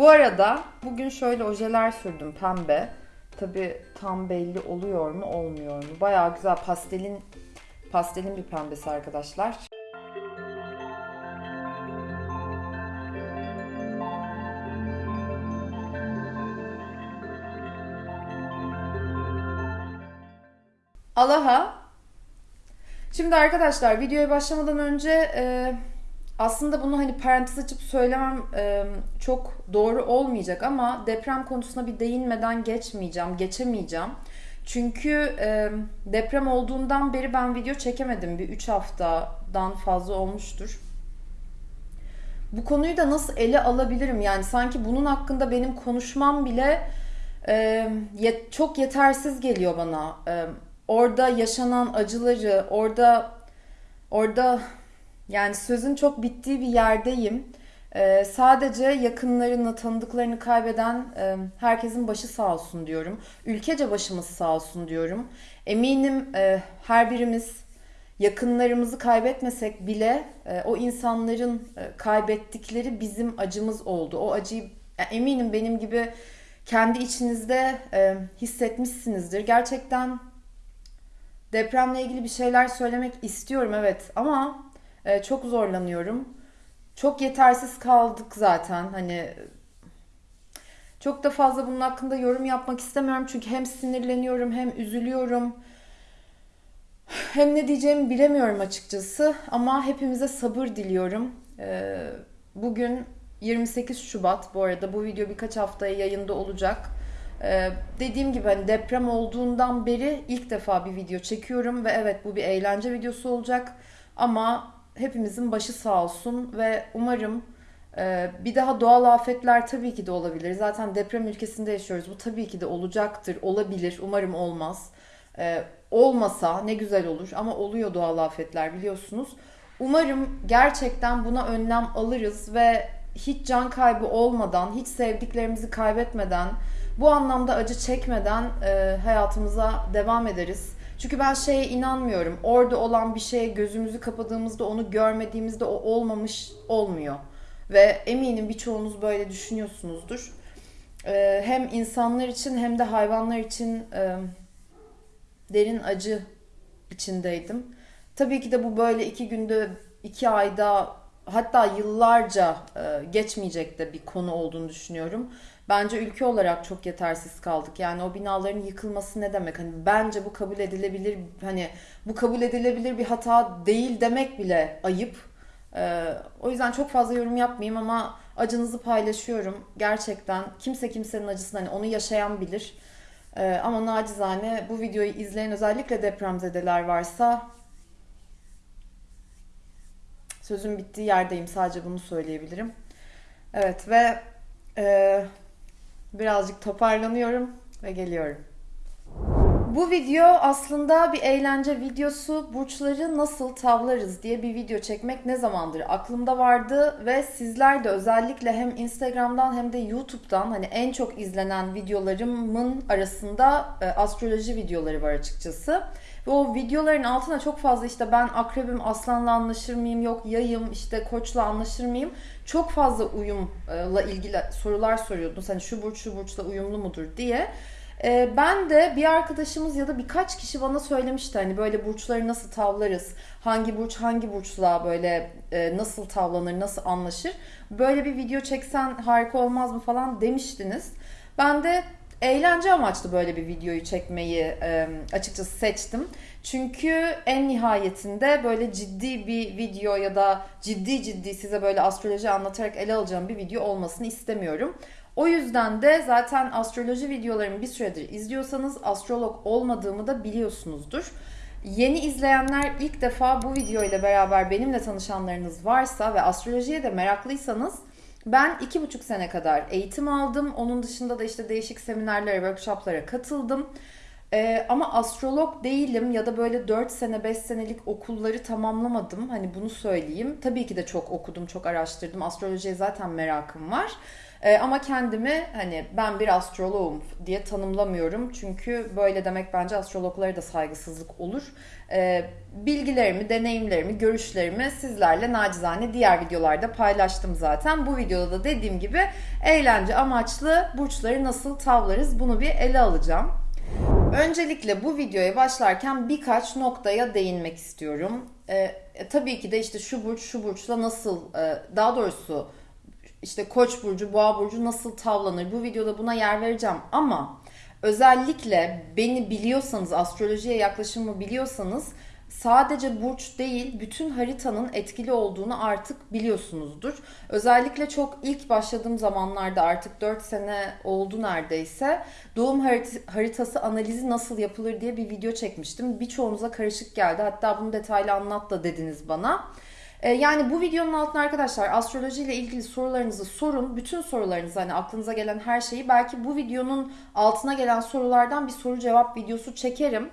Bu arada bugün şöyle ojeler sürdüm pembe. Tabi tam belli oluyor mu olmuyor mu? Bayağı güzel pastelin pastelin bir pembesi arkadaşlar. Alaha. Şimdi arkadaşlar videoya başlamadan önce e, aslında bunu hani parantez açıp söylemem e, çok doğru olmayacak ama deprem konusuna bir değinmeden geçmeyeceğim, geçemeyeceğim. Çünkü e, deprem olduğundan beri ben video çekemedim. Bir 3 haftadan fazla olmuştur. Bu konuyu da nasıl ele alabilirim? Yani sanki bunun hakkında benim konuşmam bile e, yet, çok yetersiz geliyor bana. E, orada yaşanan acıları, orada orada yani sözün çok bittiği bir yerdeyim. Ee, sadece yakınlarını, tanıdıklarını kaybeden e, herkesin başı sağ olsun diyorum. Ülkece başımız sağ olsun diyorum. Eminim e, her birimiz yakınlarımızı kaybetmesek bile e, o insanların e, kaybettikleri bizim acımız oldu. O acıyı e, eminim benim gibi kendi içinizde e, hissetmişsinizdir. Gerçekten depremle ilgili bir şeyler söylemek istiyorum evet ama e, çok zorlanıyorum. Çok yetersiz kaldık zaten. Hani çok da fazla bunun hakkında yorum yapmak istemiyorum. Çünkü hem sinirleniyorum hem üzülüyorum. Hem ne diyeceğimi bilemiyorum açıkçası. Ama hepimize sabır diliyorum. E, bugün 28 Şubat bu arada. Bu video birkaç haftaya yayında olacak. Ee, dediğim gibi hani deprem olduğundan beri ilk defa bir video çekiyorum ve evet bu bir eğlence videosu olacak ama hepimizin başı sağ olsun ve umarım e, bir daha doğal afetler tabii ki de olabilir. Zaten deprem ülkesinde yaşıyoruz. Bu tabii ki de olacaktır, olabilir. Umarım olmaz. E, olmasa ne güzel olur ama oluyor doğal afetler biliyorsunuz. Umarım gerçekten buna önlem alırız ve hiç can kaybı olmadan, hiç sevdiklerimizi kaybetmeden, bu anlamda acı çekmeden e, hayatımıza devam ederiz. Çünkü ben şeye inanmıyorum. Orada olan bir şeye gözümüzü kapadığımızda onu görmediğimizde o olmamış olmuyor. Ve eminim birçoğunuz böyle düşünüyorsunuzdur. E, hem insanlar için hem de hayvanlar için e, derin acı içindeydim. Tabii ki de bu böyle iki günde, iki ayda hatta yıllarca e, geçmeyecek de bir konu olduğunu düşünüyorum. Bence ülke olarak çok yetersiz kaldık. Yani o binaların yıkılması ne demek? Hani bence bu kabul edilebilir hani bu kabul edilebilir bir hata değil demek bile ayıp. Ee, o yüzden çok fazla yorum yapmayayım ama acınızı paylaşıyorum. Gerçekten kimse kimsenin acısını hani onu yaşayan bilir. Ee, ama nacizane bu videoyu izleyen özellikle depremzedeler varsa sözün bittiği yerdeyim. Sadece bunu söyleyebilirim. Evet ve e, birazcık toparlanıyorum ve geliyorum. Bu video aslında bir eğlence videosu. Burçları nasıl tavlarız diye bir video çekmek ne zamandır aklımda vardı ve sizler de özellikle hem Instagram'dan hem de YouTube'dan hani en çok izlenen videolarımın arasında e, astroloji videoları var açıkçası. Ve o videoların altına çok fazla işte ben akrebim aslanla anlaşır mıyım yok yayım işte koçla anlaşır mıyım çok fazla uyumla ilgili sorular soruyordunuz. Hani şu burç şu burçla uyumlu mudur diye. Ee, ben de bir arkadaşımız ya da birkaç kişi bana söylemişti hani böyle burçları nasıl tavlarız, hangi burç hangi burçla böyle e, nasıl tavlanır, nasıl anlaşır. Böyle bir video çeksen harika olmaz mı falan demiştiniz. Ben de eğlence amaçlı böyle bir videoyu çekmeyi e, açıkçası seçtim. Çünkü en nihayetinde böyle ciddi bir video ya da ciddi ciddi size böyle astroloji anlatarak ele alacağım bir video olmasını istemiyorum. O yüzden de zaten astroloji videolarımı bir süredir izliyorsanız astrolog olmadığımı da biliyorsunuzdur. Yeni izleyenler ilk defa bu video ile beraber benimle tanışanlarınız varsa ve astrolojiye de meraklıysanız ben iki buçuk sene kadar eğitim aldım. Onun dışında da işte değişik seminerlere, workshoplara katıldım. Ee, ama astrolog değilim ya da böyle 4 sene 5 senelik okulları tamamlamadım. Hani bunu söyleyeyim. Tabii ki de çok okudum, çok araştırdım. Astrolojiye zaten merakım var. E, ama kendimi hani ben bir astroloğum diye tanımlamıyorum. Çünkü böyle demek bence astrologlara da saygısızlık olur. E, bilgilerimi, deneyimlerimi, görüşlerimi sizlerle nacizane diğer videolarda paylaştım zaten. Bu videoda da dediğim gibi eğlence amaçlı burçları nasıl tavlarız bunu bir ele alacağım. Öncelikle bu videoya başlarken birkaç noktaya değinmek istiyorum. Ee, tabii ki de işte şu burç şu burçla nasıl e, daha doğrusu işte koç burcu boğa burcu nasıl tavlanır bu videoda buna yer vereceğim ama özellikle beni biliyorsanız astrolojiye yaklaşımı biliyorsanız sadece burç değil bütün haritanın etkili olduğunu artık biliyorsunuzdur. Özellikle çok ilk başladığım zamanlarda artık 4 sene oldu neredeyse doğum haritası analizi nasıl yapılır diye bir video çekmiştim. Birçoğunuza karışık geldi hatta bunu detaylı anlat da dediniz bana. Ee, yani bu videonun altına arkadaşlar astroloji ile ilgili sorularınızı sorun. Bütün sorularınızı hani aklınıza gelen her şeyi belki bu videonun altına gelen sorulardan bir soru cevap videosu çekerim.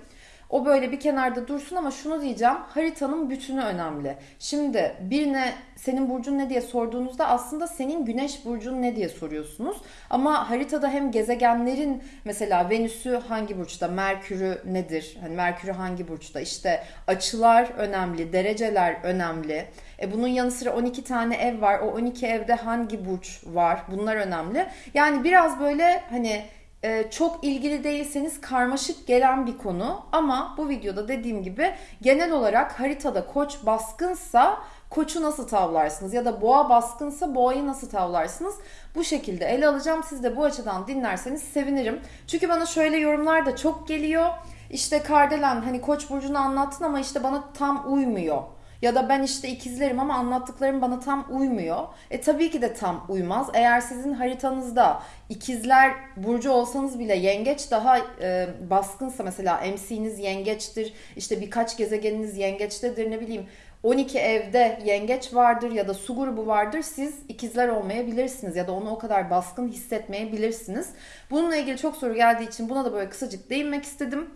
O böyle bir kenarda dursun ama şunu diyeceğim. Haritanın bütünü önemli. Şimdi birine senin burcun ne diye sorduğunuzda aslında senin güneş burcun ne diye soruyorsunuz. Ama haritada hem gezegenlerin mesela Venüs'ü hangi burçta, Merkür'ü nedir? Hani Merkür'ü hangi burçta? İşte açılar önemli, dereceler önemli. E bunun yanı sıra 12 tane ev var. O 12 evde hangi burç var? Bunlar önemli. Yani biraz böyle hani çok ilgili değilseniz karmaşık gelen bir konu ama bu videoda dediğim gibi genel olarak haritada koç baskınsa koçu nasıl tavlarsınız ya da boğa baskınsa boğayı nasıl tavlarsınız bu şekilde ele alacağım. Siz de bu açıdan dinlerseniz sevinirim. Çünkü bana şöyle yorumlar da çok geliyor. İşte Kardelen hani koç burcunu anlattın ama işte bana tam uymuyor ya da ben işte ikizlerim ama anlattıklarım bana tam uymuyor. E tabii ki de tam uymaz. Eğer sizin haritanızda ikizler burcu olsanız bile yengeç daha e, baskınsa mesela MC'niz yengeçtir. işte birkaç gezegeniniz yengeçtedir ne bileyim 12 evde yengeç vardır ya da su grubu vardır. Siz ikizler olmayabilirsiniz ya da onu o kadar baskın hissetmeyebilirsiniz. Bununla ilgili çok soru geldiği için buna da böyle kısacık değinmek istedim.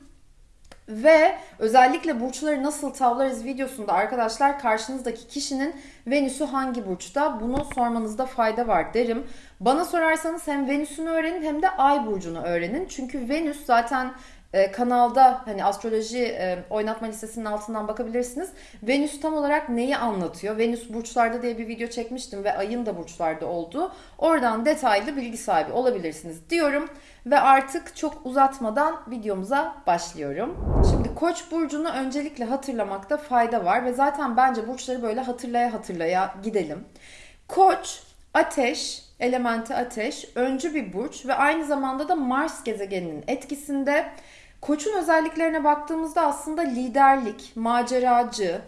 Ve özellikle burçları nasıl tavlarız videosunda arkadaşlar karşınızdaki kişinin Venüs'ü hangi burçta bunu sormanızda fayda var derim. Bana sorarsanız hem Venüs'ünü öğrenin hem de Ay burcunu öğrenin. Çünkü Venüs zaten e, kanalda hani astroloji e, oynatma listesinin altından bakabilirsiniz. Venüs tam olarak neyi anlatıyor? Venüs burçlarda diye bir video çekmiştim ve ayın da burçlarda olduğu. Oradan detaylı bilgi sahibi olabilirsiniz diyorum. Ve artık çok uzatmadan videomuza başlıyorum. Şimdi Koç burcunu öncelikle hatırlamakta fayda var ve zaten bence burçları böyle hatırlaya hatırlaya gidelim. Koç ateş, elementi ateş, öncü bir burç ve aynı zamanda da Mars gezegeninin etkisinde. Koç'un özelliklerine baktığımızda aslında liderlik, maceracı,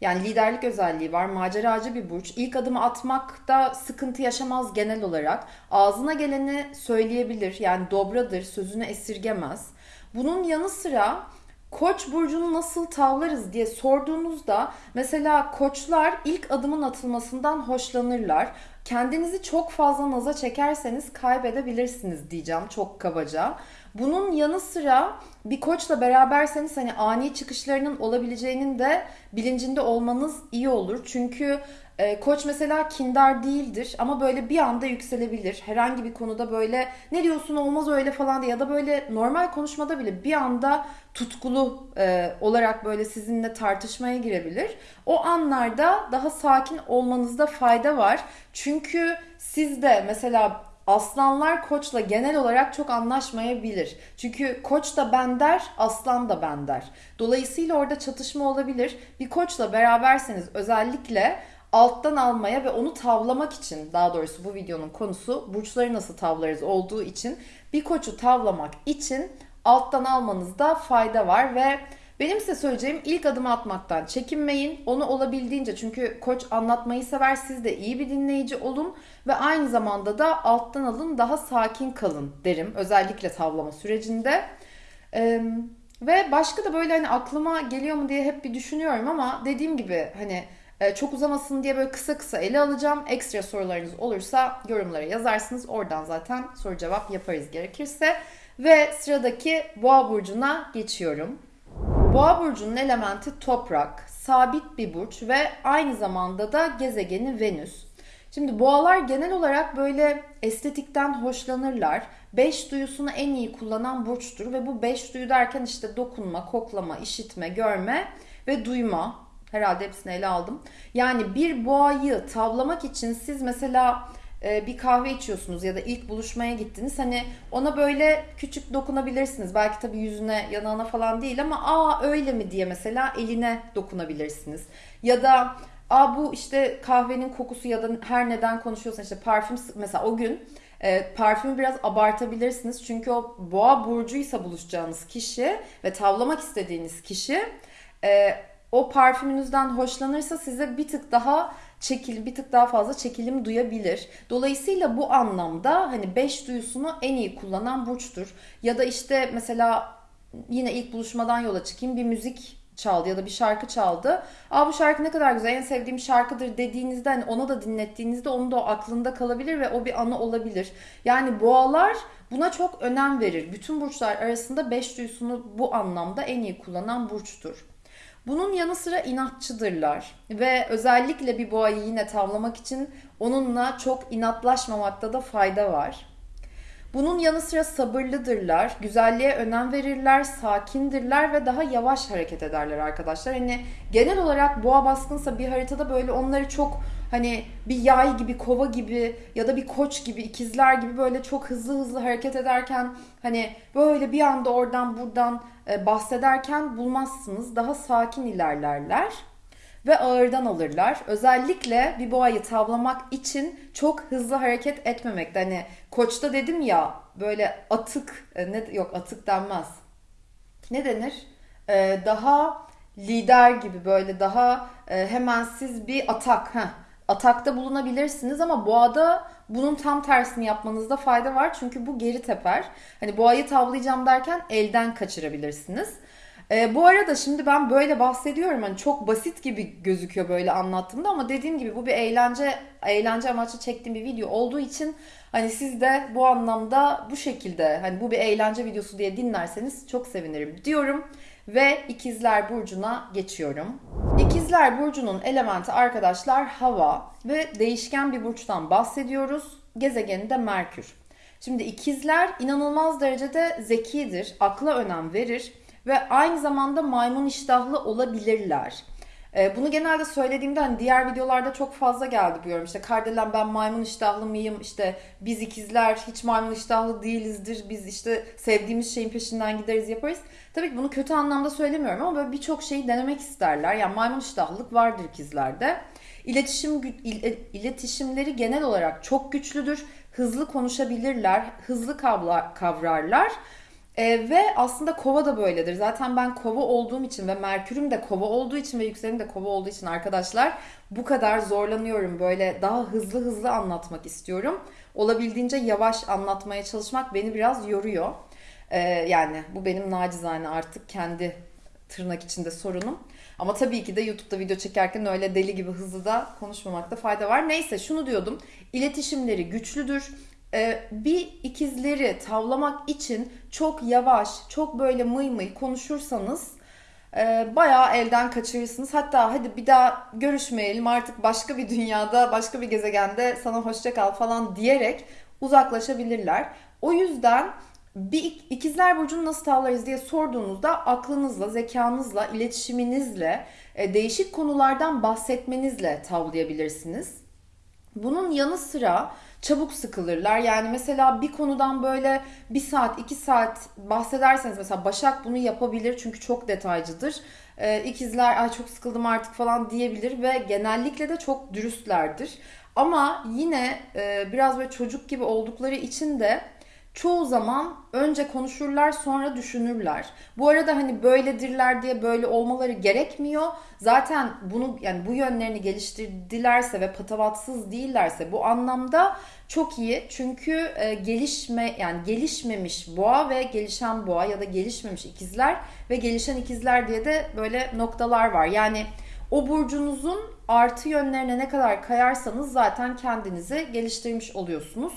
yani liderlik özelliği var. Maceracı bir burç. İlk adımı atmakta sıkıntı yaşamaz genel olarak. Ağzına geleni söyleyebilir. Yani dobradır, sözünü esirgemez. Bunun yanı sıra Koç burcunu nasıl tavlarız diye sorduğunuzda mesela koçlar ilk adımın atılmasından hoşlanırlar. Kendinizi çok fazla naza çekerseniz kaybedebilirsiniz diyeceğim çok kabaca. Bunun yanı sıra bir koçla beraberseniz hani ani çıkışlarının olabileceğinin de bilincinde olmanız iyi olur. Çünkü e, koç mesela kindar değildir ama böyle bir anda yükselebilir. Herhangi bir konuda böyle ne diyorsun olmaz öyle falan diye ya da böyle normal konuşmada bile bir anda tutkulu e, olarak böyle sizinle tartışmaya girebilir. O anlarda daha sakin olmanızda fayda var. Çünkü siz de mesela Aslanlar koçla genel olarak çok anlaşmayabilir. Çünkü koç da ben der, aslan da ben der. Dolayısıyla orada çatışma olabilir. Bir koçla beraberseniz özellikle alttan almaya ve onu tavlamak için daha doğrusu bu videonun konusu burçları nasıl tavlarız olduğu için bir koçu tavlamak için alttan almanızda fayda var ve benim size söyleyeceğim ilk adımı atmaktan çekinmeyin. Onu olabildiğince çünkü koç anlatmayı sever. Siz de iyi bir dinleyici olun ve aynı zamanda da alttan alın daha sakin kalın derim. Özellikle tavlama sürecinde. Ee, ve başka da böyle hani aklıma geliyor mu diye hep bir düşünüyorum ama dediğim gibi hani e, çok uzamasın diye böyle kısa kısa ele alacağım. Ekstra sorularınız olursa yorumlara yazarsınız. Oradan zaten soru cevap yaparız gerekirse. Ve sıradaki boğa burcuna geçiyorum. Boğa burcunun elementi toprak, sabit bir burç ve aynı zamanda da gezegeni Venüs. Şimdi boğalar genel olarak böyle estetikten hoşlanırlar. Beş duyusunu en iyi kullanan burçtur ve bu beş duyu derken işte dokunma, koklama, işitme, görme ve duyma. Herhalde hepsini ele aldım. Yani bir boğayı tavlamak için siz mesela bir kahve içiyorsunuz ya da ilk buluşmaya gittiniz. Hani ona böyle küçük dokunabilirsiniz. Belki tabii yüzüne, yanağına falan değil ama aa öyle mi diye mesela eline dokunabilirsiniz. Ya da aa bu işte kahvenin kokusu ya da her neden konuşuyorsan işte parfüm mesela o gün e, parfümü biraz abartabilirsiniz. Çünkü o boğa burcuysa buluşacağınız kişi ve tavlamak istediğiniz kişi e, o parfümünüzden hoşlanırsa size bir tık daha çekil bir tık daha fazla çekilim duyabilir. Dolayısıyla bu anlamda hani beş duyusunu en iyi kullanan burçtur. Ya da işte mesela yine ilk buluşmadan yola çıkayım bir müzik çaldı ya da bir şarkı çaldı. Aa bu şarkı ne kadar güzel en sevdiğim şarkıdır dediğinizde hani ona da dinlettiğinizde onun da o aklında kalabilir ve o bir anı olabilir. Yani boğalar buna çok önem verir. Bütün burçlar arasında beş duyusunu bu anlamda en iyi kullanan burçtur. Bunun yanı sıra inatçıdırlar ve özellikle bir boğayı yine tavlamak için onunla çok inatlaşmamakta da fayda var. Bunun yanı sıra sabırlıdırlar, güzelliğe önem verirler, sakindirler ve daha yavaş hareket ederler arkadaşlar. Hani genel olarak boğa baskınsa bir haritada böyle onları çok hani bir yay gibi, kova gibi ya da bir koç gibi, ikizler gibi böyle çok hızlı hızlı hareket ederken hani böyle bir anda oradan buradan bahsederken bulmazsınız. Daha sakin ilerlerler ve ağırdan alırlar. Özellikle bir boğayı tavlamak için çok hızlı hareket etmemekte. Hani koçta dedim ya böyle atık e, ne yok atık denmez. Ne denir? Ee, daha lider gibi böyle daha e, hemen siz bir atak heh, atakta bulunabilirsiniz ama boğada bunun tam tersini yapmanızda fayda var. Çünkü bu geri teper. Hani boğayı tavlayacağım derken elden kaçırabilirsiniz. E, bu arada şimdi ben böyle bahsediyorum hani çok basit gibi gözüküyor böyle anlattığımda ama dediğim gibi bu bir eğlence eğlence amaçlı çektiğim bir video olduğu için hani siz de bu anlamda bu şekilde hani bu bir eğlence videosu diye dinlerseniz çok sevinirim diyorum ve ikizler burcuna geçiyorum. İkizler burcunun elementi arkadaşlar hava ve değişken bir burçtan bahsediyoruz. Gezegeni de Merkür. Şimdi ikizler inanılmaz derecede zekidir, akla önem verir ve aynı zamanda maymun iştahlı olabilirler. E, bunu genelde söylediğimde hani diğer videolarda çok fazla geldi bu yorum. İşte Kardelen ben maymun iştahlı mıyım? İşte biz ikizler hiç maymun iştahlı değilizdir. Biz işte sevdiğimiz şeyin peşinden gideriz yaparız. Tabii ki bunu kötü anlamda söylemiyorum ama böyle birçok şeyi denemek isterler. Yani maymun iştahlılık vardır ikizlerde. İletişim iletişimleri genel olarak çok güçlüdür. Hızlı konuşabilirler, hızlı kavrarlar e, ve aslında kova da böyledir. Zaten ben kova olduğum için ve Merkür'üm de kova olduğu için ve yükselenim de kova olduğu için arkadaşlar bu kadar zorlanıyorum. Böyle daha hızlı hızlı anlatmak istiyorum. Olabildiğince yavaş anlatmaya çalışmak beni biraz yoruyor. E, yani bu benim nacizane artık kendi tırnak içinde sorunum. Ama tabii ki de YouTube'da video çekerken öyle deli gibi hızlı da konuşmamakta fayda var. Neyse şunu diyordum. İletişimleri güçlüdür bir ikizleri tavlamak için çok yavaş, çok böyle mıy mıy konuşursanız e, bayağı elden kaçırırsınız. Hatta hadi bir daha görüşmeyelim artık başka bir dünyada, başka bir gezegende sana hoşça kal falan diyerek uzaklaşabilirler. O yüzden bir ikizler burcunu nasıl tavlarız diye sorduğunuzda aklınızla, zekanızla, iletişiminizle, e, değişik konulardan bahsetmenizle tavlayabilirsiniz. Bunun yanı sıra çabuk sıkılırlar. Yani mesela bir konudan böyle bir saat, iki saat bahsederseniz mesela Başak bunu yapabilir çünkü çok detaycıdır. Ee, ikizler ay çok sıkıldım artık falan diyebilir ve genellikle de çok dürüstlerdir. Ama yine e, biraz böyle çocuk gibi oldukları için de çoğu zaman önce konuşurlar sonra düşünürler. Bu arada hani böyledirler diye böyle olmaları gerekmiyor. Zaten bunu yani bu yönlerini geliştirdilerse ve patavatsız değillerse bu anlamda çok iyi. Çünkü e, gelişme yani gelişmemiş boğa ve gelişen boğa ya da gelişmemiş ikizler ve gelişen ikizler diye de böyle noktalar var. Yani o burcunuzun artı yönlerine ne kadar kayarsanız zaten kendinizi geliştirmiş oluyorsunuz.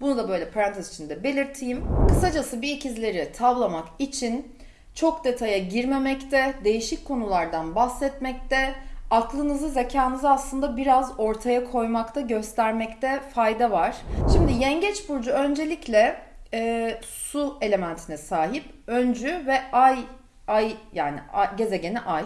Bunu da böyle parantez içinde belirteyim. Kısacası bir ikizleri tavlamak için çok detaya girmemekte, değişik konulardan bahsetmekte, aklınızı, zekanızı aslında biraz ortaya koymakta, göstermekte fayda var. Şimdi Yengeç Burcu öncelikle e, su elementine sahip. Öncü ve ay, ay yani ay, gezegeni ay.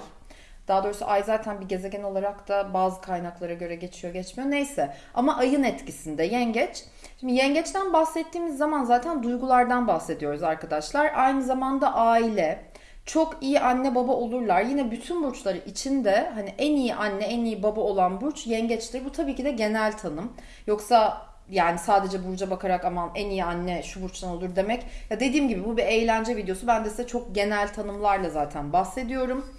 Daha doğrusu ay zaten bir gezegen olarak da bazı kaynaklara göre geçiyor geçmiyor neyse. Ama ayın etkisinde yengeç. Şimdi yengeçten bahsettiğimiz zaman zaten duygulardan bahsediyoruz arkadaşlar. Aynı zamanda aile, çok iyi anne baba olurlar. Yine bütün burçları içinde hani en iyi anne, en iyi baba olan burç yengeçtir. Bu tabii ki de genel tanım. Yoksa yani sadece burca bakarak aman en iyi anne şu burçtan olur demek. Ya dediğim gibi bu bir eğlence videosu. Ben de size çok genel tanımlarla zaten bahsediyorum.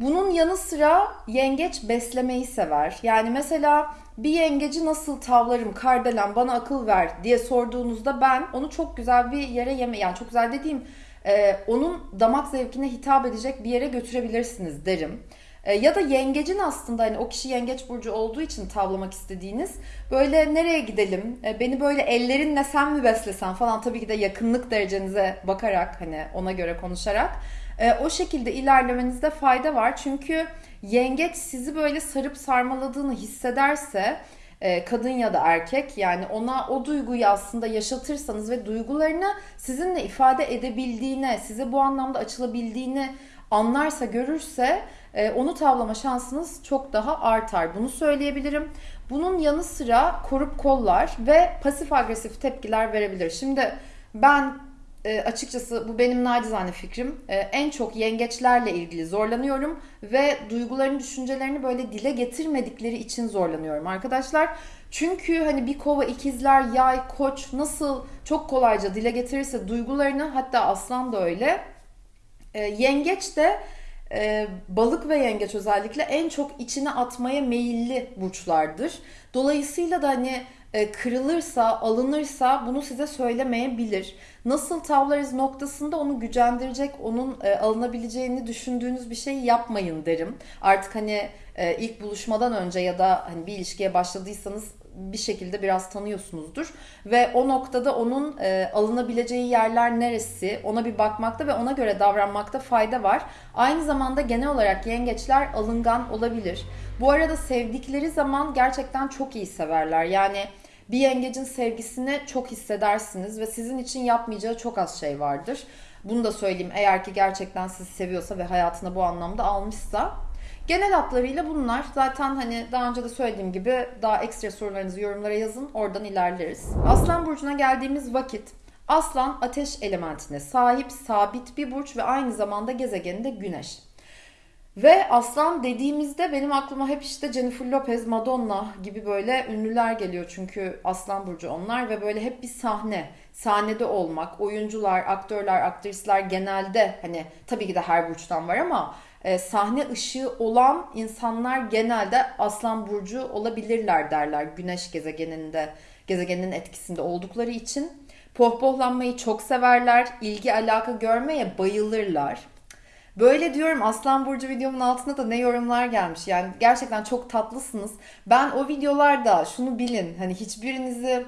Bunun yanı sıra yengeç beslemeyi sever. Yani mesela bir yengeci nasıl tavlarım kardelen bana akıl ver diye sorduğunuzda ben onu çok güzel bir yere yeme yani çok güzel dediğim e, onun damak zevkine hitap edecek bir yere götürebilirsiniz derim. E, ya da yengecin aslında hani o kişi yengeç burcu olduğu için tavlamak istediğiniz böyle nereye gidelim e, beni böyle ellerinle sen mi beslesen falan tabii ki de yakınlık derecenize bakarak hani ona göre konuşarak e, o şekilde ilerlemenizde fayda var. Çünkü yengeç sizi böyle sarıp sarmaladığını hissederse e, kadın ya da erkek yani ona o duyguyu aslında yaşatırsanız ve duygularını sizinle ifade edebildiğine, size bu anlamda açılabildiğini anlarsa, görürse e, onu tavlama şansınız çok daha artar. Bunu söyleyebilirim. Bunun yanı sıra korup kollar ve pasif agresif tepkiler verebilir. Şimdi ben e, açıkçası bu benim nacizane fikrim. E, en çok yengeçlerle ilgili zorlanıyorum ve duygularını, düşüncelerini böyle dile getirmedikleri için zorlanıyorum arkadaşlar. Çünkü hani bir kova ikizler, yay, koç nasıl çok kolayca dile getirirse duygularını hatta aslan da öyle. E, yengeç de e, balık ve yengeç özellikle en çok içine atmaya meyilli burçlardır. Dolayısıyla da hani kırılırsa, alınırsa bunu size söylemeyebilir. Nasıl tavlarız noktasında onu gücendirecek, onun e, alınabileceğini düşündüğünüz bir şey yapmayın derim. Artık hani e, ilk buluşmadan önce ya da hani bir ilişkiye başladıysanız bir şekilde biraz tanıyorsunuzdur. Ve o noktada onun e, alınabileceği yerler neresi ona bir bakmakta ve ona göre davranmakta fayda var. Aynı zamanda genel olarak yengeçler alıngan olabilir. Bu arada sevdikleri zaman gerçekten çok iyi severler. Yani bir yengecin sevgisini çok hissedersiniz ve sizin için yapmayacağı çok az şey vardır. Bunu da söyleyeyim eğer ki gerçekten sizi seviyorsa ve hayatına bu anlamda almışsa. Genel hatlarıyla bunlar. Zaten hani daha önce de söylediğim gibi daha ekstra sorularınızı yorumlara yazın. Oradan ilerleriz. Aslan burcuna geldiğimiz vakit Aslan ateş elementine sahip sabit bir burç ve aynı zamanda gezegeni de güneş. Ve aslan dediğimizde benim aklıma hep işte Jennifer Lopez, Madonna gibi böyle ünlüler geliyor. Çünkü aslan burcu onlar ve böyle hep bir sahne, sahnede olmak, oyuncular, aktörler, aktrisler genelde hani tabii ki de her burçtan var ama e, sahne ışığı olan insanlar genelde aslan burcu olabilirler derler. Güneş gezegeninde, gezegenin etkisinde oldukları için. Pohpohlanmayı çok severler, ilgi alaka görmeye bayılırlar. Böyle diyorum Aslan Burcu videomun altında da ne yorumlar gelmiş. Yani gerçekten çok tatlısınız. Ben o videolarda şunu bilin. Hani hiçbirinizi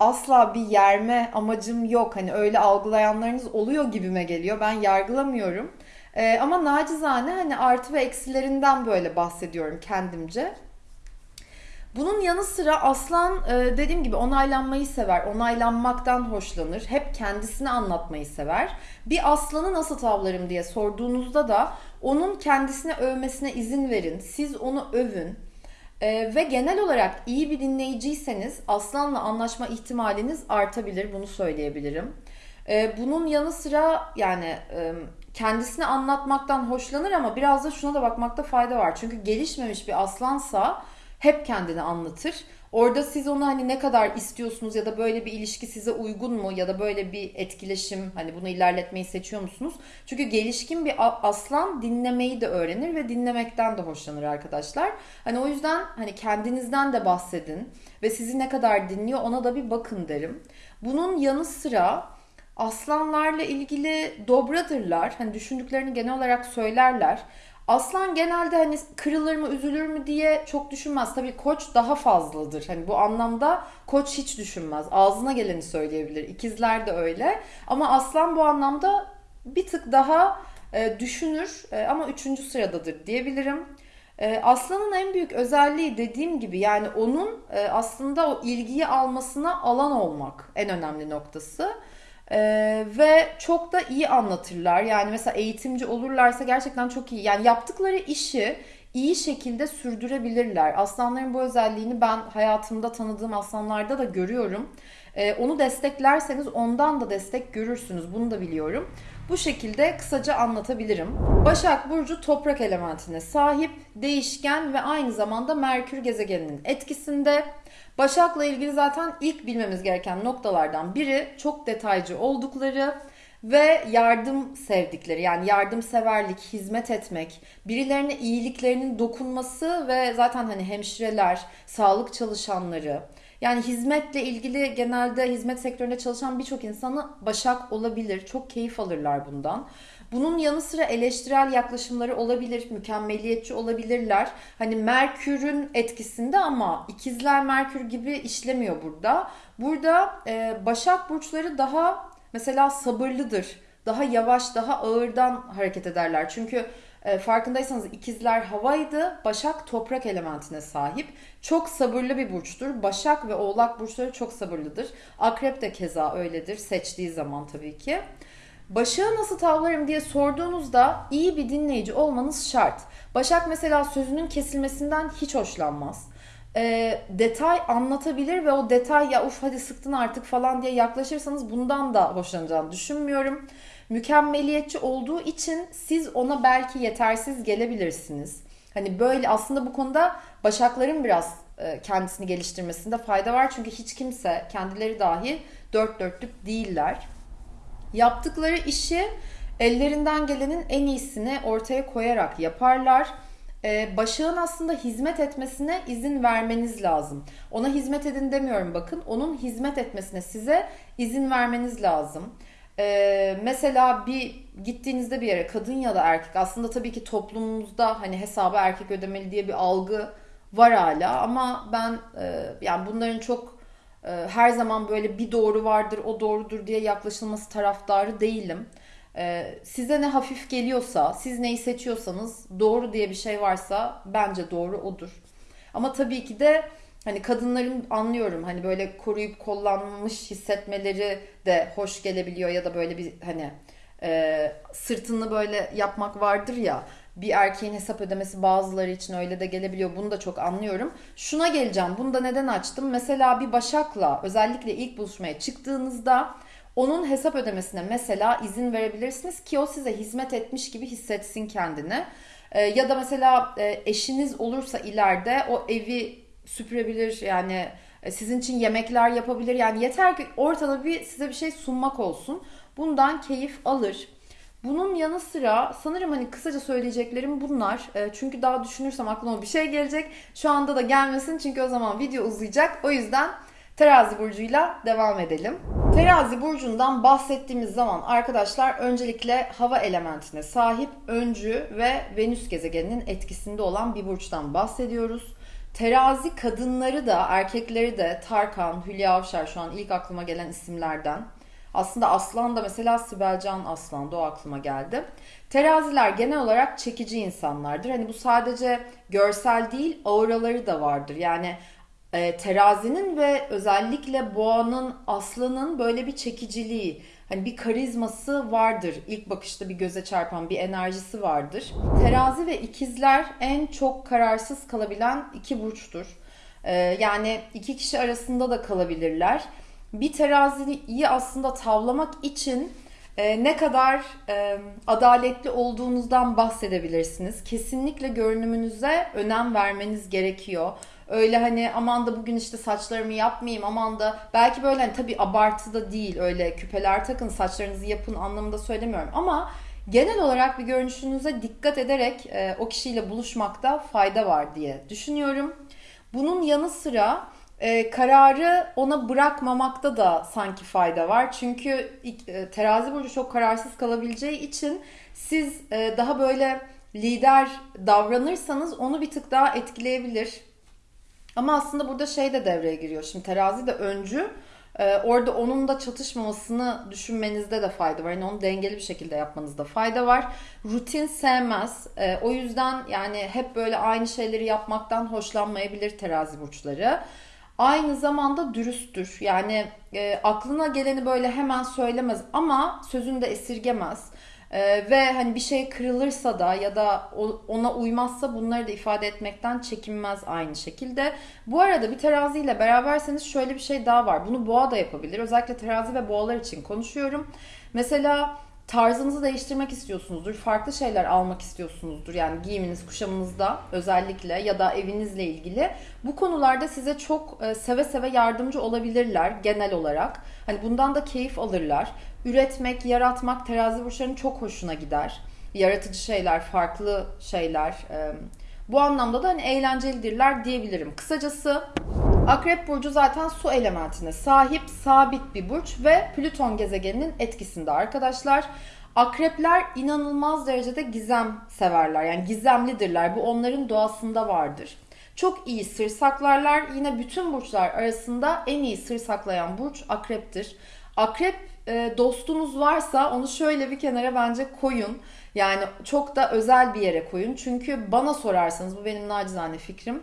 asla bir yerme amacım yok. Hani öyle algılayanlarınız oluyor gibime geliyor. Ben yargılamıyorum. Ee, ama nacizane hani artı ve eksilerinden böyle bahsediyorum kendimce. Bunun yanı sıra aslan e, dediğim gibi onaylanmayı sever, onaylanmaktan hoşlanır, hep kendisini anlatmayı sever. Bir aslanı nasıl tavlarım diye sorduğunuzda da onun kendisine övmesine izin verin, siz onu övün. E, ve genel olarak iyi bir dinleyiciyseniz aslanla anlaşma ihtimaliniz artabilir, bunu söyleyebilirim. E, bunun yanı sıra yani kendisini anlatmaktan hoşlanır ama biraz da şuna da bakmakta fayda var. Çünkü gelişmemiş bir aslansa hep kendini anlatır. Orada siz onu hani ne kadar istiyorsunuz ya da böyle bir ilişki size uygun mu ya da böyle bir etkileşim hani bunu ilerletmeyi seçiyor musunuz? Çünkü gelişkin bir aslan dinlemeyi de öğrenir ve dinlemekten de hoşlanır arkadaşlar. Hani o yüzden hani kendinizden de bahsedin ve sizi ne kadar dinliyor ona da bir bakın derim. Bunun yanı sıra aslanlarla ilgili dobradırlar. Hani düşündüklerini genel olarak söylerler. Aslan genelde hani kırılır mı üzülür mü diye çok düşünmez. Tabii koç daha fazladır. Hani bu anlamda koç hiç düşünmez. Ağzına geleni söyleyebilir. İkizler de öyle. Ama aslan bu anlamda bir tık daha e, düşünür e, ama üçüncü sıradadır diyebilirim. E, Aslanın en büyük özelliği dediğim gibi yani onun e, aslında o ilgiyi almasına alan olmak en önemli noktası. Ee, ve çok da iyi anlatırlar. Yani mesela eğitimci olurlarsa gerçekten çok iyi. Yani yaptıkları işi iyi şekilde sürdürebilirler. Aslanların bu özelliğini ben hayatımda tanıdığım aslanlarda da görüyorum. Ee, onu desteklerseniz ondan da destek görürsünüz. Bunu da biliyorum. Bu şekilde kısaca anlatabilirim. Başak Burcu toprak elementine sahip, değişken ve aynı zamanda Merkür gezegeninin etkisinde. Başak'la ilgili zaten ilk bilmemiz gereken noktalardan biri çok detaycı oldukları ve yardım sevdikleri yani yardımseverlik, hizmet etmek, birilerine iyiliklerinin dokunması ve zaten hani hemşireler, sağlık çalışanları yani hizmetle ilgili genelde hizmet sektöründe çalışan birçok insanı başak olabilir. Çok keyif alırlar bundan. Bunun yanı sıra eleştirel yaklaşımları olabilir, mükemmeliyetçi olabilirler. Hani Merkür'ün etkisinde ama ikizler Merkür gibi işlemiyor burada. Burada e, Başak burçları daha mesela sabırlıdır. Daha yavaş, daha ağırdan hareket ederler. Çünkü e, farkındaysanız ikizler havaydı, Başak toprak elementine sahip. Çok sabırlı bir burçtur. Başak ve Oğlak burçları çok sabırlıdır. Akrep de keza öyledir seçtiği zaman tabii ki. Başak'ı nasıl tavlarım diye sorduğunuzda iyi bir dinleyici olmanız şart. Başak mesela sözünün kesilmesinden hiç hoşlanmaz. E, detay anlatabilir ve o detay ya uf hadi sıktın artık falan diye yaklaşırsanız bundan da hoşlanacağını düşünmüyorum. Mükemmeliyetçi olduğu için siz ona belki yetersiz gelebilirsiniz. Hani böyle aslında bu konuda Başakların biraz e, kendisini geliştirmesinde fayda var. Çünkü hiç kimse kendileri dahi dört dörtlük değiller. Yaptıkları işi ellerinden gelenin en iyisini ortaya koyarak yaparlar. Ee, Başak'ın aslında hizmet etmesine izin vermeniz lazım. Ona hizmet edin demiyorum bakın. Onun hizmet etmesine size izin vermeniz lazım. Ee, mesela bir gittiğinizde bir yere kadın ya da erkek aslında tabii ki toplumumuzda hani hesabı erkek ödemeli diye bir algı var hala ama ben e, yani bunların çok e, her zaman böyle bir doğru vardır o doğrudur diye yaklaşılması taraftarı değilim. E, size ne hafif geliyorsa siz neyi seçiyorsanız doğru diye bir şey varsa bence doğru odur. Ama tabii ki de hani kadınların anlıyorum hani böyle koruyup kollanmış hissetmeleri de hoş gelebiliyor ya da böyle bir hani e, sırtını böyle yapmak vardır ya bir erkeğin hesap ödemesi bazıları için öyle de gelebiliyor. Bunu da çok anlıyorum. Şuna geleceğim. Bunu da neden açtım? Mesela bir Başak'la özellikle ilk buluşmaya çıktığınızda onun hesap ödemesine mesela izin verebilirsiniz ki o size hizmet etmiş gibi hissetsin kendini. Ee, ya da mesela e, eşiniz olursa ileride o evi süpürebilir yani e, sizin için yemekler yapabilir. Yani yeter ki ortada bir size bir şey sunmak olsun. Bundan keyif alır. Bunun yanı sıra sanırım hani kısaca söyleyeceklerim bunlar. E, çünkü daha düşünürsem aklıma bir şey gelecek. Şu anda da gelmesin çünkü o zaman video uzayacak. O yüzden Terazi burcuyla devam edelim. Terazi burcundan bahsettiğimiz zaman arkadaşlar öncelikle hava elementine sahip öncü ve Venüs gezegeninin etkisinde olan bir burçtan bahsediyoruz. Terazi kadınları da erkekleri de Tarkan, Hülya Avşar şu an ilk aklıma gelen isimlerden. Aslında Aslan da mesela Sibel Can Aslan da o aklıma geldi. Teraziler genel olarak çekici insanlardır. Hani bu sadece görsel değil auraları da vardır. Yani e, terazinin ve özellikle boğanın, aslanın böyle bir çekiciliği, hani bir karizması vardır. İlk bakışta bir göze çarpan bir enerjisi vardır. Terazi ve ikizler en çok kararsız kalabilen iki burçtur. E, yani iki kişi arasında da kalabilirler bir teraziyi aslında tavlamak için e, ne kadar e, adaletli olduğunuzdan bahsedebilirsiniz. Kesinlikle görünümünüze önem vermeniz gerekiyor. Öyle hani aman da bugün işte saçlarımı yapmayayım aman da belki böyle hani tabii abartı da değil öyle küpeler takın saçlarınızı yapın anlamında söylemiyorum ama genel olarak bir görünüşünüze dikkat ederek e, o kişiyle buluşmakta fayda var diye düşünüyorum. Bunun yanı sıra e, kararı ona bırakmamakta da sanki fayda var. Çünkü e, terazi burcu çok kararsız kalabileceği için siz e, daha böyle lider davranırsanız onu bir tık daha etkileyebilir. Ama aslında burada şey de devreye giriyor. Şimdi terazi de öncü. Ee, orada onun da çatışmamasını düşünmenizde de fayda var. Yani onu dengeli bir şekilde yapmanızda fayda var. Rutin sevmez. Ee, o yüzden yani hep böyle aynı şeyleri yapmaktan hoşlanmayabilir terazi burçları. Aynı zamanda dürüsttür. Yani e, aklına geleni böyle hemen söylemez ama sözünü de esirgemez. Ee, ve hani bir şey kırılırsa da ya da ona uymazsa bunları da ifade etmekten çekinmez aynı şekilde. Bu arada bir teraziyle beraberseniz şöyle bir şey daha var. Bunu boğa da yapabilir. Özellikle terazi ve boğalar için konuşuyorum. Mesela tarzınızı değiştirmek istiyorsunuzdur. Farklı şeyler almak istiyorsunuzdur. Yani giyiminiz, kuşamınızda özellikle ya da evinizle ilgili. Bu konularda size çok e, seve seve yardımcı olabilirler genel olarak. Hani bundan da keyif alırlar. Üretmek, yaratmak terazi burçlarının çok hoşuna gider. Yaratıcı şeyler, farklı şeyler. E, bu anlamda da hani eğlencelidirler diyebilirim. Kısacası Akrep burcu zaten su elementine sahip sabit bir burç ve Plüton gezegeninin etkisinde arkadaşlar. Akrepler inanılmaz derecede gizem severler. Yani gizemlidirler. Bu onların doğasında vardır. Çok iyi sır saklarlar. Yine bütün burçlar arasında en iyi sır saklayan burç akreptir. Akrep e, dostunuz varsa onu şöyle bir kenara bence koyun. Yani çok da özel bir yere koyun. Çünkü bana sorarsanız bu benim nacizane fikrim.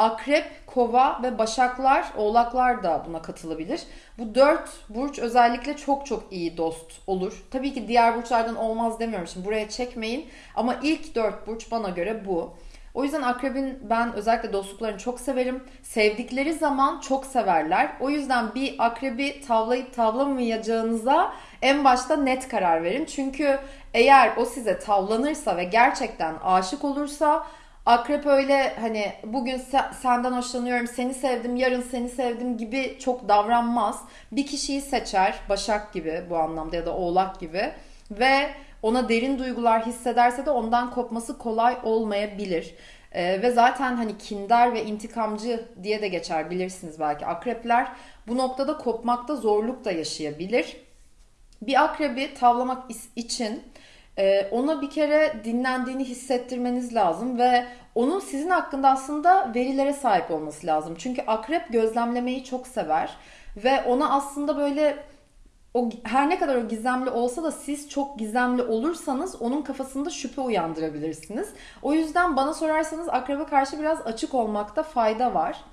Akrep, kova ve başaklar, oğlaklar da buna katılabilir. Bu dört burç özellikle çok çok iyi dost olur. Tabii ki diğer burçlardan olmaz demiyorum şimdi buraya çekmeyin. Ama ilk dört burç bana göre bu. O yüzden akrebin ben özellikle dostluklarını çok severim. Sevdikleri zaman çok severler. O yüzden bir akrebi tavlayıp tavlamayacağınıza en başta net karar verin. Çünkü eğer o size tavlanırsa ve gerçekten aşık olursa Akrep öyle hani bugün senden hoşlanıyorum, seni sevdim, yarın seni sevdim gibi çok davranmaz. Bir kişiyi seçer, Başak gibi bu anlamda ya da Oğlak gibi ve ona derin duygular hissederse de ondan kopması kolay olmayabilir. Ee, ve zaten hani kindar ve intikamcı diye de geçer bilirsiniz belki akrepler. Bu noktada kopmakta zorluk da yaşayabilir. Bir akrebi tavlamak için e, ona bir kere dinlendiğini hissettirmeniz lazım ve onun sizin hakkında aslında verilere sahip olması lazım. Çünkü akrep gözlemlemeyi çok sever ve ona aslında böyle o her ne kadar o gizemli olsa da siz çok gizemli olursanız onun kafasında şüphe uyandırabilirsiniz. O yüzden bana sorarsanız akrebe karşı biraz açık olmakta fayda var.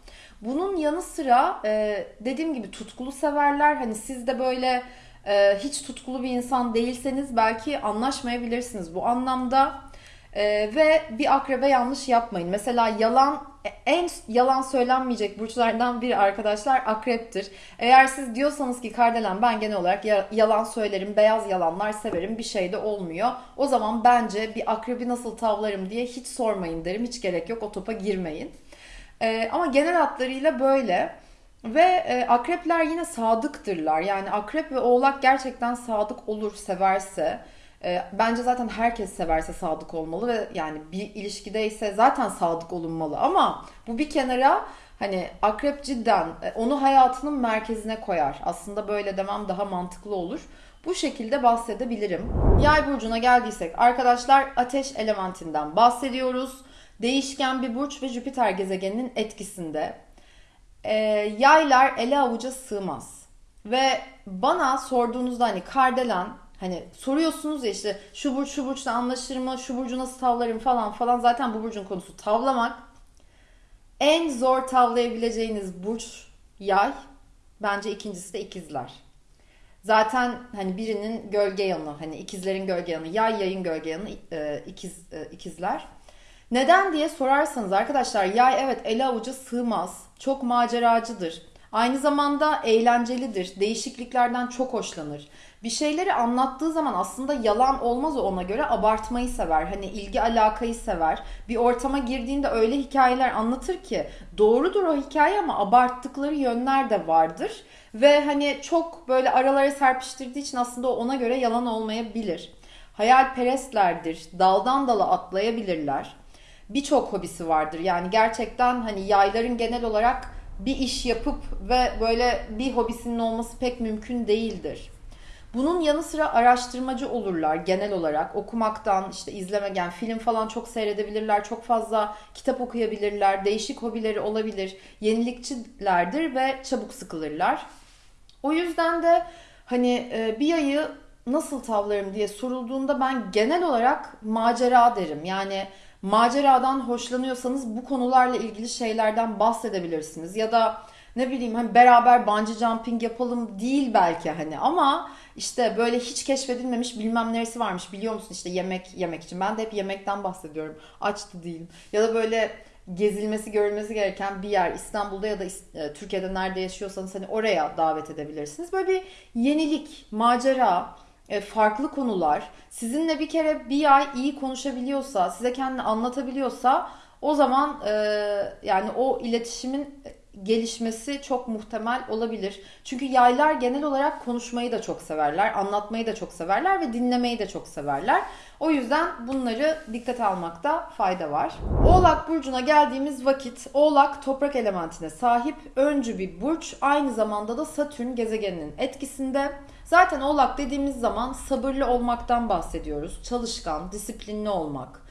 Bunun yanı sıra e, dediğim gibi tutkulu severler. Hani siz de böyle e, hiç tutkulu bir insan değilseniz belki anlaşmayabilirsiniz bu anlamda. E, ve bir akrebe yanlış yapmayın. Mesela yalan en yalan söylenmeyecek burçlardan biri arkadaşlar akreptir. Eğer siz diyorsanız ki Kardelen ben genel olarak yalan söylerim, beyaz yalanlar severim bir şey de olmuyor. O zaman bence bir akrebi nasıl tavlarım diye hiç sormayın derim. Hiç gerek yok o topa girmeyin. Ee, ama genel hatlarıyla böyle. Ve e, akrepler yine sadıktırlar. Yani akrep ve oğlak gerçekten sadık olur severse. E, bence zaten herkes severse sadık olmalı ve yani bir ilişkideyse zaten sadık olunmalı. Ama bu bir kenara hani akrep cidden e, onu hayatının merkezine koyar. Aslında böyle demem daha mantıklı olur. Bu şekilde bahsedebilirim. Yay burcuna geldiysek arkadaşlar ateş elementinden bahsediyoruz. Değişken bir burç ve Jüpiter gezegeninin etkisinde e, yaylar ele avuca sığmaz. Ve bana sorduğunuzda hani kardelen hani soruyorsunuz ya işte şu burç şu burçla anlaşır mı, şu burcu nasıl tavlarım falan falan. Zaten bu burcun konusu tavlamak. En zor tavlayabileceğiniz burç yay. Bence ikincisi de ikizler. Zaten hani birinin gölge yanı, hani ikizlerin gölge yanı, yay yayın gölge yanı, e, ikiz e, ikizler. Neden diye sorarsanız arkadaşlar yay evet ele avuca sığmaz. Çok maceracıdır. Aynı zamanda eğlencelidir. Değişikliklerden çok hoşlanır. Bir şeyleri anlattığı zaman aslında yalan olmaz ona göre abartmayı sever. Hani ilgi alakayı sever. Bir ortama girdiğinde öyle hikayeler anlatır ki doğrudur o hikaye ama abarttıkları yönler de vardır. Ve hani çok böyle aralara serpiştirdiği için aslında ona göre yalan olmayabilir. Hayalperestlerdir. Daldan dala atlayabilirler birçok hobisi vardır. Yani gerçekten hani yayların genel olarak bir iş yapıp ve böyle bir hobisinin olması pek mümkün değildir. Bunun yanı sıra araştırmacı olurlar genel olarak. Okumaktan, işte izlemegen, film falan çok seyredebilirler. Çok fazla kitap okuyabilirler. Değişik hobileri olabilir. Yenilikçilerdir ve çabuk sıkılırlar. O yüzden de hani e, bir ayı nasıl tavlarım diye sorulduğunda ben genel olarak macera derim. Yani maceradan hoşlanıyorsanız bu konularla ilgili şeylerden bahsedebilirsiniz. Ya da ne bileyim hani beraber bungee jumping yapalım değil belki hani ama işte böyle hiç keşfedilmemiş bilmem neresi varmış biliyor musun işte yemek yemek için. Ben de hep yemekten bahsediyorum. Açtı değilim. Ya da böyle gezilmesi görülmesi gereken bir yer İstanbul'da ya da e, Türkiye'de nerede yaşıyorsanız hani oraya davet edebilirsiniz. Böyle bir yenilik, macera, farklı konular sizinle bir kere bir ay iyi konuşabiliyorsa, size kendini anlatabiliyorsa o zaman e, yani o iletişimin gelişmesi çok muhtemel olabilir. Çünkü yaylar genel olarak konuşmayı da çok severler, anlatmayı da çok severler ve dinlemeyi de çok severler. O yüzden bunları dikkate almakta fayda var. Oğlak burcuna geldiğimiz vakit Oğlak toprak elementine sahip öncü bir burç, aynı zamanda da Satürn gezegeninin etkisinde. Zaten Oğlak dediğimiz zaman sabırlı olmaktan bahsediyoruz. Çalışkan, disiplinli olmak,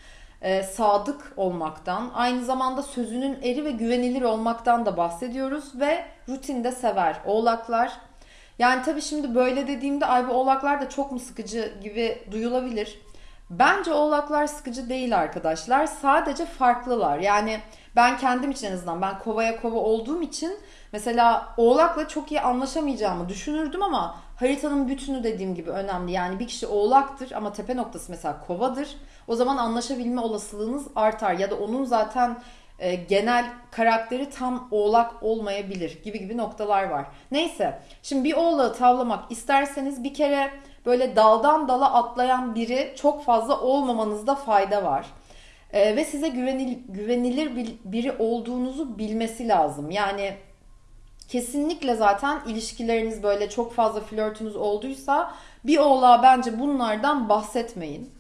e, sadık olmaktan, aynı zamanda sözünün eri ve güvenilir olmaktan da bahsediyoruz ve rutinde sever. Oğlaklar yani tabii şimdi böyle dediğimde ay bu oğlaklar da çok mu sıkıcı gibi duyulabilir. Bence oğlaklar sıkıcı değil arkadaşlar. Sadece farklılar. Yani ben kendim için en azından ben kovaya kova olduğum için mesela oğlakla çok iyi anlaşamayacağımı düşünürdüm ama haritanın bütünü dediğim gibi önemli. Yani bir kişi oğlaktır ama tepe noktası mesela kovadır. O zaman anlaşabilme olasılığınız artar ya da onun zaten e, genel karakteri tam oğlak olmayabilir gibi gibi noktalar var. Neyse şimdi bir oğlağı tavlamak isterseniz bir kere böyle daldan dala atlayan biri çok fazla olmamanızda fayda var. E, ve size güvenil, güvenilir bir, biri olduğunuzu bilmesi lazım. Yani kesinlikle zaten ilişkileriniz böyle çok fazla flörtünüz olduysa bir oğlağa bence bunlardan bahsetmeyin.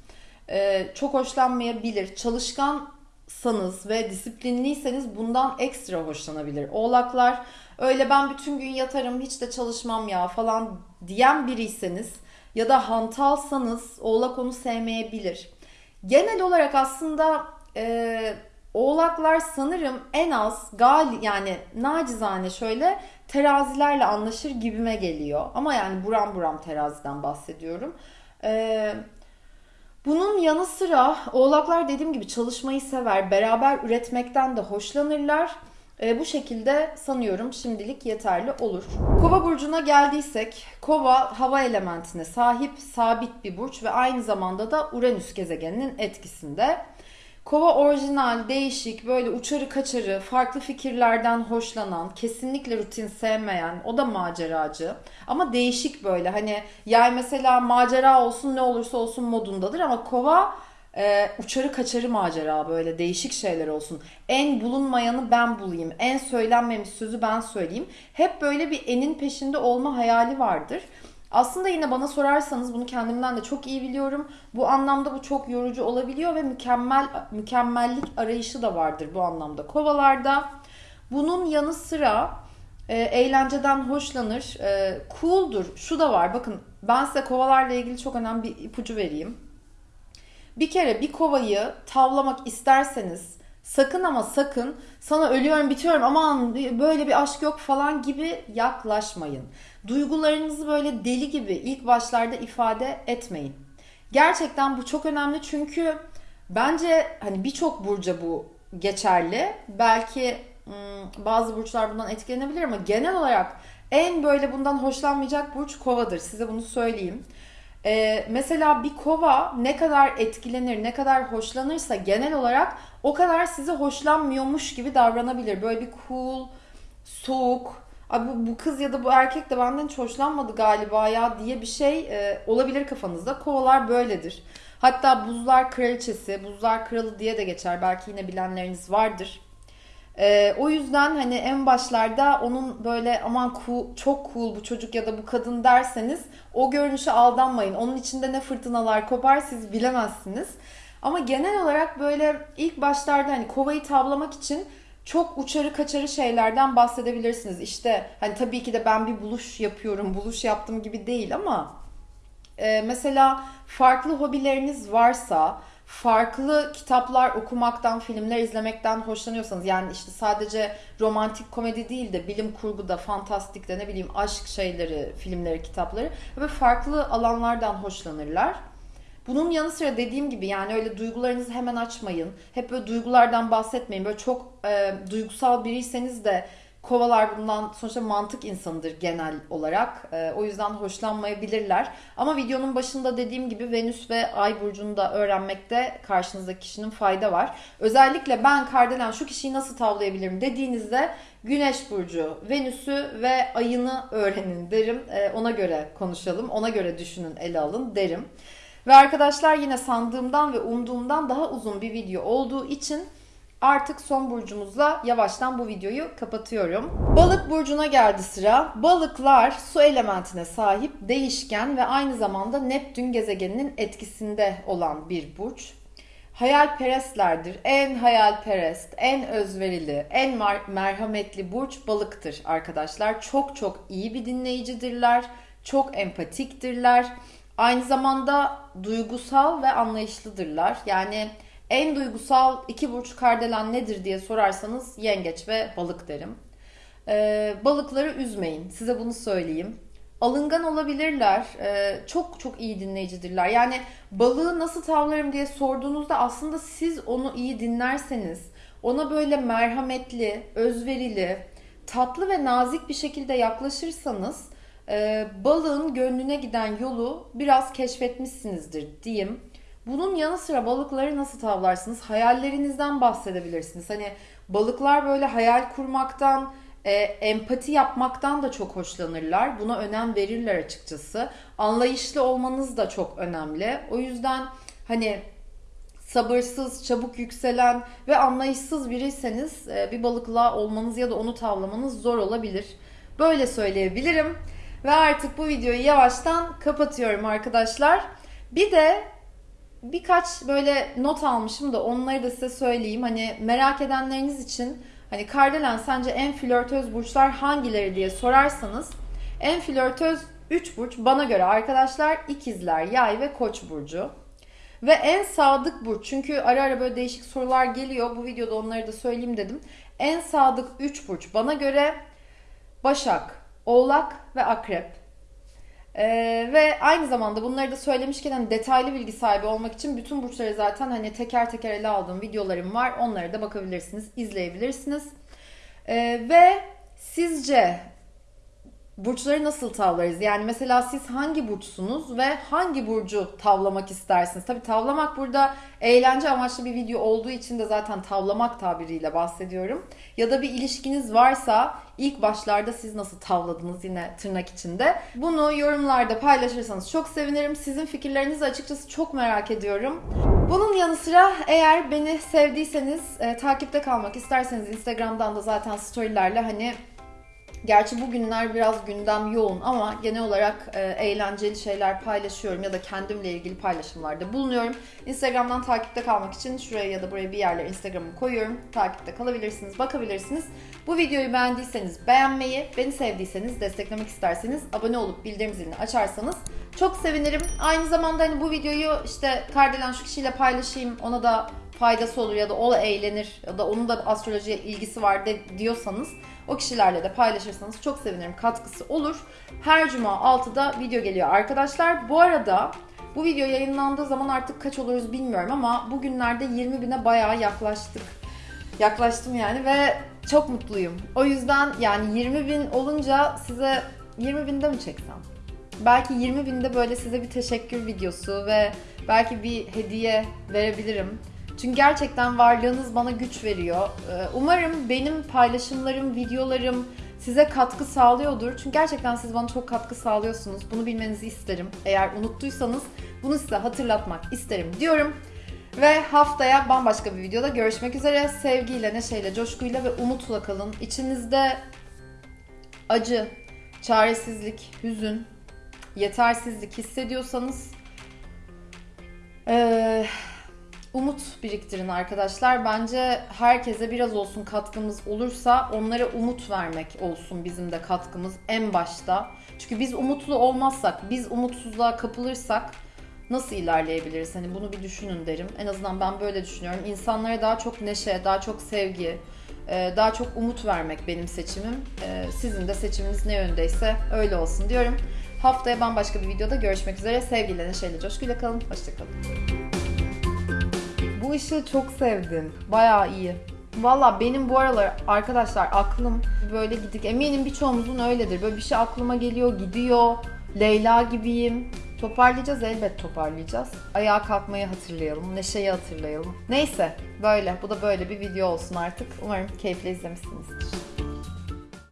Ee, çok hoşlanmayabilir. Çalışkansanız ve disiplinliyseniz bundan ekstra hoşlanabilir. Oğlaklar öyle ben bütün gün yatarım hiç de çalışmam ya falan diyen biriyseniz ya da hantalsanız oğlak onu sevmeyebilir. Genel olarak aslında e, Oğlaklar sanırım en az gal yani nacizane şöyle terazilerle anlaşır gibime geliyor. Ama yani buram buram teraziden bahsediyorum. Ee, bunun yanı sıra oğlaklar dediğim gibi çalışmayı sever, beraber üretmekten de hoşlanırlar. E, bu şekilde sanıyorum şimdilik yeterli olur. Kova burcuna geldiysek, Kova hava elementine sahip sabit bir burç ve aynı zamanda da Uranüs gezegeninin etkisinde. Kova orijinal, değişik, böyle uçarı kaçarı, farklı fikirlerden hoşlanan, kesinlikle rutin sevmeyen, o da maceracı. Ama değişik böyle hani yay mesela macera olsun ne olursa olsun modundadır ama kova e, uçarı kaçarı macera böyle değişik şeyler olsun. En bulunmayanı ben bulayım, en söylenmemiş sözü ben söyleyeyim. Hep böyle bir enin peşinde olma hayali vardır. Aslında yine bana sorarsanız bunu kendimden de çok iyi biliyorum. Bu anlamda bu çok yorucu olabiliyor ve mükemmel mükemmellik arayışı da vardır bu anlamda kovalarda. Bunun yanı sıra e, eğlenceden hoşlanır, e, cool'dur. Şu da var bakın ben size kovalarla ilgili çok önemli bir ipucu vereyim. Bir kere bir kovayı tavlamak isterseniz sakın ama sakın sana ölüyorum bitiyorum aman böyle bir aşk yok falan gibi yaklaşmayın. Duygularınızı böyle deli gibi ilk başlarda ifade etmeyin. Gerçekten bu çok önemli çünkü bence hani birçok burca bu geçerli. Belki hmm, bazı burçlar bundan etkilenebilir ama genel olarak en böyle bundan hoşlanmayacak burç kovadır. Size bunu söyleyeyim. Ee, mesela bir kova ne kadar etkilenir, ne kadar hoşlanırsa genel olarak o kadar size hoşlanmıyormuş gibi davranabilir. Böyle bir cool, soğuk, Abi bu, bu kız ya da bu erkek de benden hiç hoşlanmadı galiba ya diye bir şey e, olabilir kafanızda. Kovalar böyledir. Hatta buzlar kraliçesi, buzlar kralı diye de geçer. Belki yine bilenleriniz vardır. E, o yüzden hani en başlarda onun böyle aman cool, çok cool bu çocuk ya da bu kadın derseniz o görünüşe aldanmayın. Onun içinde ne fırtınalar kopar siz bilemezsiniz. Ama genel olarak böyle ilk başlarda hani kovayı tavlamak için çok uçarı kaçarı şeylerden bahsedebilirsiniz. İşte hani tabii ki de ben bir buluş yapıyorum, buluş yaptım gibi değil ama e, mesela farklı hobileriniz varsa, farklı kitaplar okumaktan, filmler izlemekten hoşlanıyorsanız yani işte sadece romantik komedi değil de bilim kurguda, fantastikte ne bileyim aşk şeyleri, filmleri, kitapları ve farklı alanlardan hoşlanırlar. Bunun yanı sıra dediğim gibi yani öyle duygularınızı hemen açmayın. Hep böyle duygulardan bahsetmeyin. Böyle çok e, duygusal biriyseniz de kovalar bundan sonuçta mantık insanıdır genel olarak. E, o yüzden hoşlanmayabilirler. Ama videonun başında dediğim gibi Venüs ve Ay burcunu da öğrenmekte karşınızdaki kişinin fayda var. Özellikle ben Kardelen şu kişiyi nasıl tavlayabilirim dediğinizde Güneş burcu, Venüs'ü ve ayını öğrenin derim. E, ona göre konuşalım, ona göre düşünün, ele alın derim. Ve arkadaşlar yine sandığımdan ve umduğumdan daha uzun bir video olduğu için artık son burcumuzla yavaştan bu videoyu kapatıyorum. Balık burcuna geldi sıra. Balıklar su elementine sahip değişken ve aynı zamanda Neptün gezegeninin etkisinde olan bir burç. Hayalperestlerdir. En hayalperest, en özverili, en merhametli burç balıktır arkadaşlar. Çok çok iyi bir dinleyicidirler. Çok empatiktirler. Aynı zamanda duygusal ve anlayışlıdırlar. Yani en duygusal iki burç kardelen nedir diye sorarsanız yengeç ve balık derim. Ee, balıkları üzmeyin. Size bunu söyleyeyim. Alıngan olabilirler. Ee, çok çok iyi dinleyicidirler. Yani balığı nasıl tavlarım diye sorduğunuzda aslında siz onu iyi dinlerseniz, ona böyle merhametli, özverili, tatlı ve nazik bir şekilde yaklaşırsanız e, balığın gönlüne giden yolu biraz keşfetmişsinizdir diyeyim. Bunun yanı sıra balıkları nasıl tavlarsınız? Hayallerinizden bahsedebilirsiniz. Hani balıklar böyle hayal kurmaktan, e, empati yapmaktan da çok hoşlanırlar. Buna önem verirler açıkçası. Anlayışlı olmanız da çok önemli. O yüzden hani sabırsız, çabuk yükselen ve anlayışsız biriyseniz e, bir balıkla olmanız ya da onu tavlamanız zor olabilir. Böyle söyleyebilirim. Ve artık bu videoyu yavaştan kapatıyorum arkadaşlar. Bir de birkaç böyle not almışım da onları da size söyleyeyim. Hani merak edenleriniz için hani Kardelen sence en flörtöz burçlar hangileri diye sorarsanız en flörtöz 3 burç bana göre arkadaşlar ikizler, yay ve koç burcu. Ve en sadık burç çünkü ara ara böyle değişik sorular geliyor. Bu videoda onları da söyleyeyim dedim. En sadık 3 burç bana göre Başak, Oğlak ve Akrep. Ee, ve aynı zamanda bunları da söylemişken hani detaylı bilgi sahibi olmak için bütün burçları zaten hani teker teker ele aldığım videolarım var. Onlara da bakabilirsiniz, izleyebilirsiniz. Ee, ve sizce burçları nasıl tavlarız? Yani mesela siz hangi burçsunuz ve hangi burcu tavlamak istersiniz? Tabii tavlamak burada eğlence amaçlı bir video olduğu için de zaten tavlamak tabiriyle bahsediyorum. Ya da bir ilişkiniz varsa ilk başlarda siz nasıl tavladınız yine tırnak içinde. Bunu yorumlarda paylaşırsanız çok sevinirim. Sizin fikirlerinizi açıkçası çok merak ediyorum. Bunun yanı sıra eğer beni sevdiyseniz, e, takipte kalmak isterseniz Instagram'dan da zaten storylerle hani Gerçi bugünler biraz gündem yoğun ama genel olarak e, eğlenceli şeyler paylaşıyorum ya da kendimle ilgili paylaşımlarda bulunuyorum. Instagram'dan takipte kalmak için şuraya ya da buraya bir yerlere Instagram'ı koyuyorum. Takipte kalabilirsiniz, bakabilirsiniz. Bu videoyu beğendiyseniz beğenmeyi, beni sevdiyseniz, desteklemek isterseniz abone olup bildirim zilini açarsanız çok sevinirim. Aynı zamanda hani bu videoyu işte Kardelen şu kişiyle paylaşayım, ona da faydası olur ya da o eğlenir ya da onun da astrolojiye ilgisi var de, diyorsanız o kişilerle de paylaşırsanız çok sevinirim. Katkısı olur. Her cuma 6'da video geliyor arkadaşlar. Bu arada bu video yayınlandığı zaman artık kaç oluruz bilmiyorum ama bugünlerde 20 bine bayağı yaklaştık. Yaklaştım yani ve çok mutluyum. O yüzden yani 20 bin olunca size 20 binde mi çeksem? Belki 20 binde böyle size bir teşekkür videosu ve belki bir hediye verebilirim. Çünkü gerçekten varlığınız bana güç veriyor. Ee, umarım benim paylaşımlarım, videolarım size katkı sağlıyordur. Çünkü gerçekten siz bana çok katkı sağlıyorsunuz. Bunu bilmenizi isterim. Eğer unuttuysanız bunu size hatırlatmak isterim diyorum. Ve haftaya bambaşka bir videoda görüşmek üzere. Sevgiyle, neşeyle, coşkuyla ve umutla kalın. İçinizde acı, çaresizlik, hüzün, yetersizlik hissediyorsanız... Ee, umut biriktirin arkadaşlar. Bence herkese biraz olsun katkımız olursa onlara umut vermek olsun bizim de katkımız en başta. Çünkü biz umutlu olmazsak, biz umutsuzluğa kapılırsak nasıl ilerleyebiliriz? Hani bunu bir düşünün derim. En azından ben böyle düşünüyorum. İnsanlara daha çok neşe, daha çok sevgi, e, daha çok umut vermek benim seçimim. E, Sizin de seçiminiz ne yöndeyse öyle olsun diyorum. Haftaya bambaşka bir videoda görüşmek üzere. Sevgiyle, neşeyle, coşkuyla kalın. Hoşçakalın. Bu ışığı çok sevdim. Bayağı iyi. Valla benim bu aralar arkadaşlar aklım böyle gidik. Eminim birçoğumuzun öyledir. Böyle bir şey aklıma geliyor, gidiyor. Leyla gibiyim. Toparlayacağız elbet toparlayacağız. Ayağa kalkmayı hatırlayalım, neşeyi hatırlayalım. Neyse böyle bu da böyle bir video olsun artık. Umarım keyifle izlemişsinizdir.